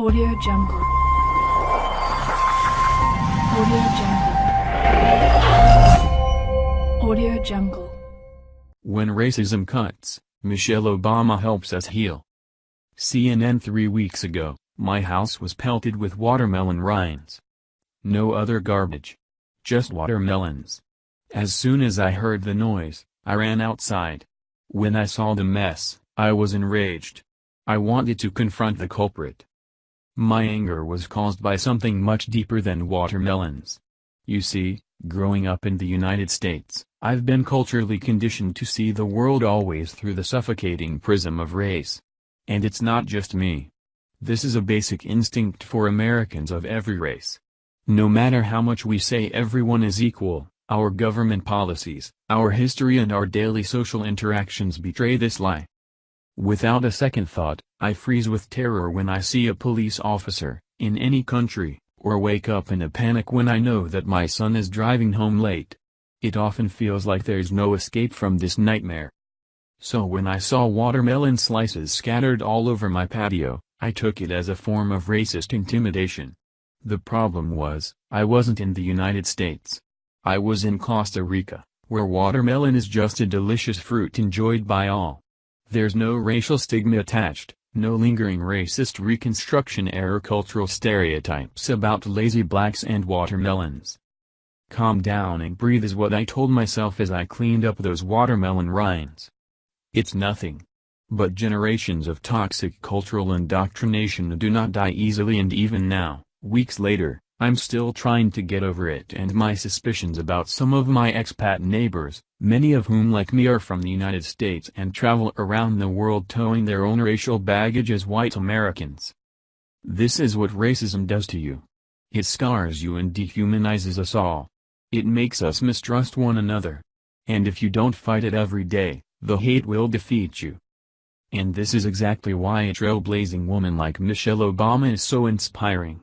Audio Jungle. Audio Jungle. Audio Jungle. When racism cuts, Michelle Obama helps us heal. CNN three weeks ago, my house was pelted with watermelon rinds. No other garbage. Just watermelons. As soon as I heard the noise, I ran outside. When I saw the mess, I was enraged. I wanted to confront the culprit. My anger was caused by something much deeper than watermelons. You see, growing up in the United States, I've been culturally conditioned to see the world always through the suffocating prism of race. And it's not just me. This is a basic instinct for Americans of every race. No matter how much we say everyone is equal, our government policies, our history and our daily social interactions betray this lie. Without a second thought, I freeze with terror when I see a police officer, in any country, or wake up in a panic when I know that my son is driving home late. It often feels like there's no escape from this nightmare. So when I saw watermelon slices scattered all over my patio, I took it as a form of racist intimidation. The problem was, I wasn't in the United States. I was in Costa Rica, where watermelon is just a delicious fruit enjoyed by all. There's no racial stigma attached, no lingering racist Reconstruction era cultural stereotypes about lazy blacks and watermelons. Calm down and breathe is what I told myself as I cleaned up those watermelon rinds. It's nothing. But generations of toxic cultural indoctrination do not die easily and even now, weeks later, I'm still trying to get over it and my suspicions about some of my expat neighbors, many of whom like me are from the United States and travel around the world towing their own racial baggage as white Americans. This is what racism does to you. It scars you and dehumanizes us all. It makes us mistrust one another. And if you don't fight it every day, the hate will defeat you. And this is exactly why a trailblazing woman like Michelle Obama is so inspiring.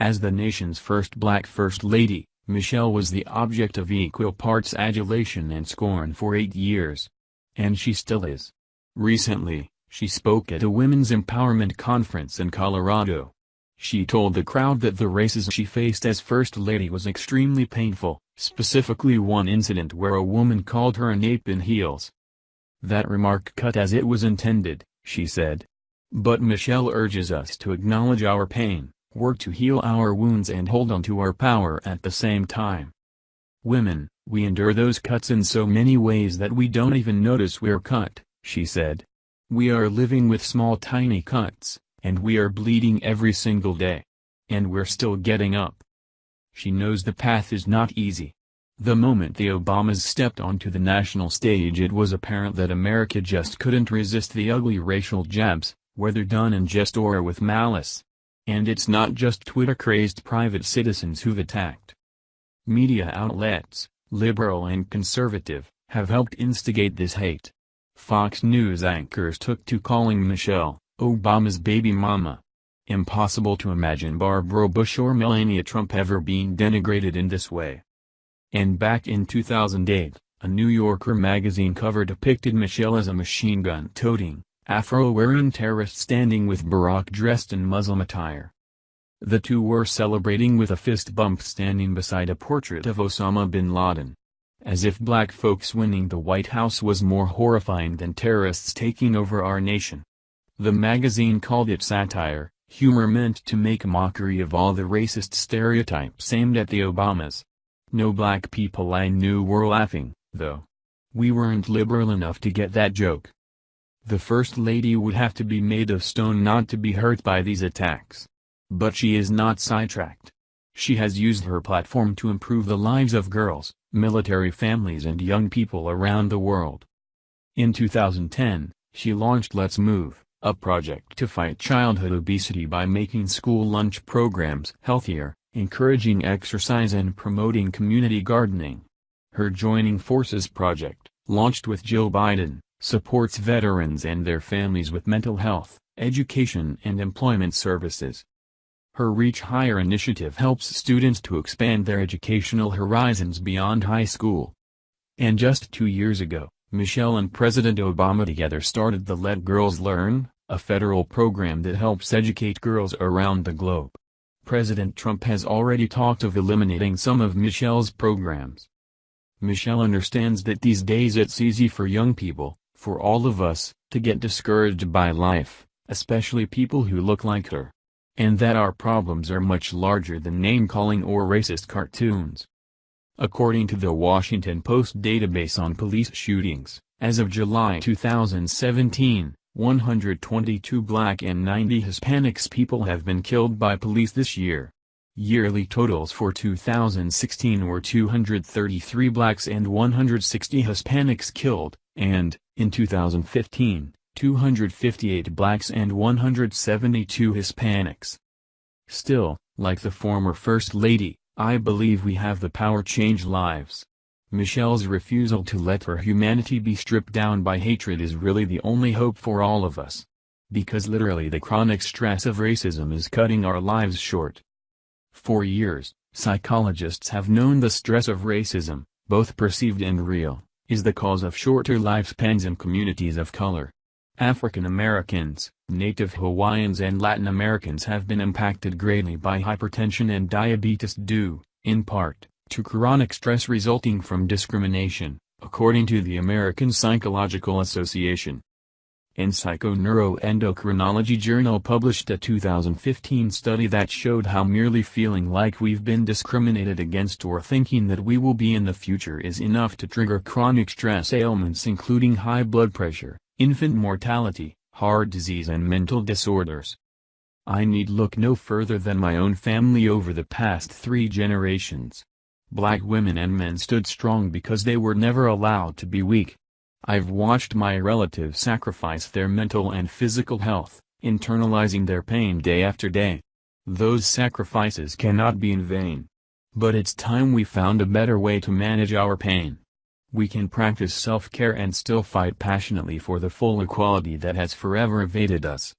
As the nation's first black First Lady, Michelle was the object of equal parts adulation and scorn for eight years. And she still is. Recently, she spoke at a women's empowerment conference in Colorado. She told the crowd that the racism she faced as First Lady was extremely painful, specifically one incident where a woman called her an ape in heels. That remark cut as it was intended, she said. But Michelle urges us to acknowledge our pain, work to heal our wounds and hold on to our power at the same time. Women, we endure those cuts in so many ways that we don't even notice we're cut, she said. We are living with small tiny cuts, and we are bleeding every single day. And we're still getting up. She knows the path is not easy. The moment the Obamas stepped onto the national stage it was apparent that America just couldn't resist the ugly racial jabs, whether done in jest or with malice. And it's not just Twitter-crazed private citizens who've attacked. Media outlets, liberal and conservative, have helped instigate this hate. Fox News anchors took to calling Michelle, Obama's baby mama. Impossible to imagine Barbara Bush or Melania Trump ever being denigrated in this way. And back in 2008, a New Yorker magazine cover depicted Michelle as a machine gun-toting, Afro-wearing terrorist standing with Barack dressed in Muslim attire. The two were celebrating with a fist bump standing beside a portrait of Osama bin Laden. As if black folks winning the White House was more horrifying than terrorists taking over our nation. The magazine called it satire, humor meant to make mockery of all the racist stereotypes aimed at the Obamas. No black people I knew were laughing, though. We weren't liberal enough to get that joke. The First Lady would have to be made of stone not to be hurt by these attacks. But she is not sidetracked. She has used her platform to improve the lives of girls, military families and young people around the world. In 2010, she launched Let's Move, a project to fight childhood obesity by making school lunch programs healthier, encouraging exercise and promoting community gardening. Her Joining Forces project, launched with Jill Biden, supports veterans and their families with mental health, education and employment services. Her Reach Higher initiative helps students to expand their educational horizons beyond high school. And just two years ago, Michelle and President Obama together started the Let Girls Learn, a federal program that helps educate girls around the globe. President Trump has already talked of eliminating some of Michelle's programs. Michelle understands that these days it's easy for young people, for all of us, to get discouraged by life, especially people who look like her. And that our problems are much larger than name-calling or racist cartoons. According to the Washington Post database on police shootings, as of July 2017, 122 black and 90 Hispanics people have been killed by police this year. Yearly totals for 2016 were 233 blacks and 160 Hispanics killed, and, in 2015, 258 blacks and 172 Hispanics. Still, like the former First Lady, I believe we have the power change lives. Michelle's refusal to let her humanity be stripped down by hatred is really the only hope for all of us. Because literally the chronic stress of racism is cutting our lives short. For years, psychologists have known the stress of racism, both perceived and real, is the cause of shorter lifespans in communities of color. African Americans, Native Hawaiians and Latin Americans have been impacted greatly by hypertension and diabetes due, in part, to chronic stress resulting from discrimination, according to the American Psychological Association in Psychoneuroendocrinology Journal published a 2015 study that showed how merely feeling like we've been discriminated against or thinking that we will be in the future is enough to trigger chronic stress ailments including high blood pressure, infant mortality, heart disease and mental disorders. I need look no further than my own family over the past three generations. Black women and men stood strong because they were never allowed to be weak, I've watched my relatives sacrifice their mental and physical health, internalizing their pain day after day. Those sacrifices cannot be in vain. But it's time we found a better way to manage our pain. We can practice self-care and still fight passionately for the full equality that has forever evaded us.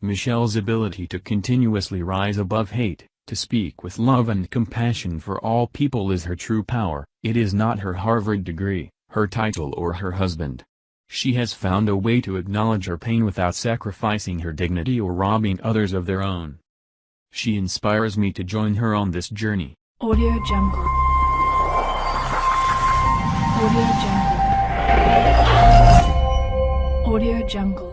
Michelle's ability to continuously rise above hate, to speak with love and compassion for all people is her true power, it is not her Harvard degree her title or her husband. She has found a way to acknowledge her pain without sacrificing her dignity or robbing others of their own. She inspires me to join her on this journey. Audio Jungle. Audio Jungle. Audio Jungle.